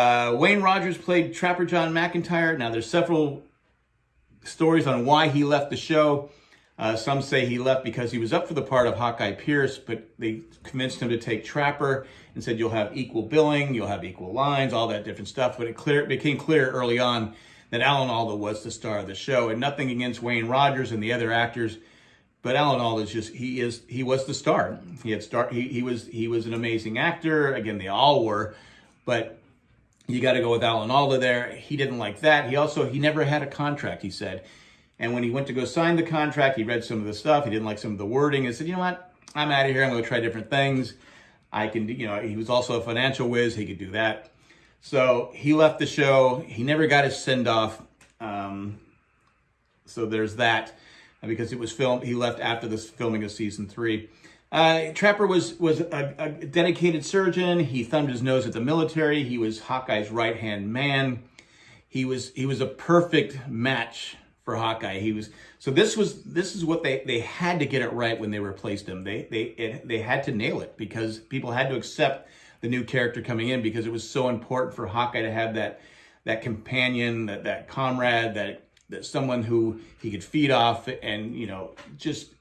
Uh, Wayne Rogers played Trapper John McIntyre. Now, there's several stories on why he left the show. Uh, some say he left because he was up for the part of Hawkeye Pierce, but they convinced him to take Trapper and said you'll have equal billing, you'll have equal lines, all that different stuff. But it clear became clear early on that Alan Alda was the star of the show, and nothing against Wayne Rogers and the other actors, but Alan Alda is just he is he was the star. He had star he, he was he was an amazing actor. Again, they all were, but you got to go with Alan Alda there. He didn't like that. He also he never had a contract. He said and when he went to go sign the contract, he read some of the stuff. He didn't like some of the wording and said, you know what? I'm out of here. I'm going to try different things. I can, you know, he was also a financial whiz. He could do that. So he left the show. He never got his send off. Um, so there's that because it was filmed. He left after the filming of season three. Uh, Trapper was was a, a, dedicated surgeon. He thumbed his nose at the military. He was Hawkeye's right hand man. He was he was a perfect match for Hawkeye. He was so this was this is what they they had to get it right when they replaced him. They they it, they had to nail it because people had to accept the new character coming in because it was so important for Hawkeye to have that that companion, that that comrade, that that someone who he could feed off and you know just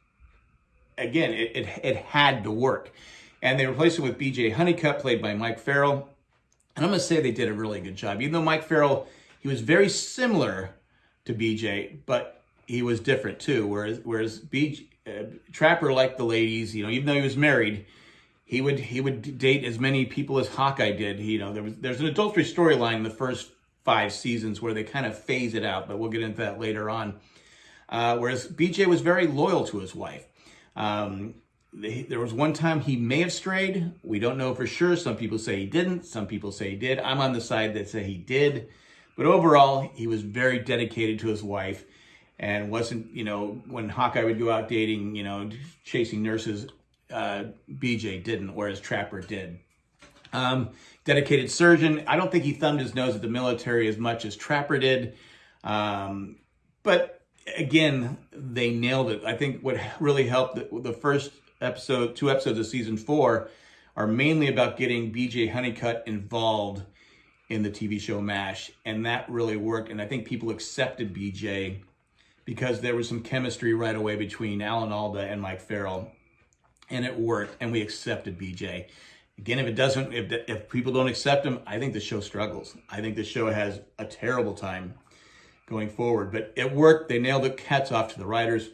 again it it, it had to work. And they replaced him with BJ Honeycutt, played by Mike Farrell. And I'm going to say they did a really good job. Even though Mike Farrell, he was very similar to BJ, but he was different too. Whereas whereas BJ, uh, Trapper liked the ladies, you know, even though he was married, he would he would date as many people as Hawkeye did. He, you know, there was there's an adultery storyline in the first five seasons where they kind of phase it out, but we'll get into that later on. Uh, whereas BJ was very loyal to his wife. Um, there was one time he may have strayed. We don't know for sure. Some people say he didn't. Some people say he did. I'm on the side that say he did. But overall, he was very dedicated to his wife and wasn't, you know, when Hawkeye would go out dating, you know, chasing nurses, uh, BJ didn't, whereas Trapper did. Um, dedicated surgeon. I don't think he thumbed his nose at the military as much as Trapper did. Um, but again, they nailed it. I think what really helped the, the first episode, two episodes of season four, are mainly about getting BJ Honeycutt involved in the TV show MASH, and that really worked. And I think people accepted BJ because there was some chemistry right away between Alan Alda and Mike Farrell, and it worked, and we accepted BJ. Again, if it doesn't, if, if people don't accept him, I think the show struggles. I think the show has a terrible time going forward, but it worked. They nailed the Hats off to the writers.